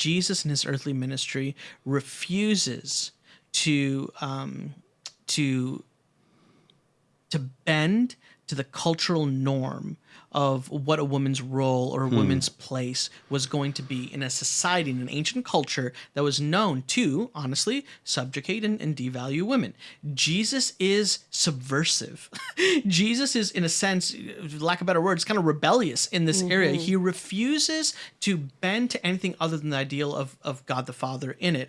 Jesus in his earthly ministry refuses to um, to to bend to the cultural norm of what a woman's role or a Hmm. woman's place was going to be in a society, in an ancient culture that was known to, honestly, subjugate and, and devalue women. Jesus is subversive. Jesus is, in a sense, lack of better words, kind of rebellious in this area. He refuses to bend to anything other than the ideal of, of God the Father in it.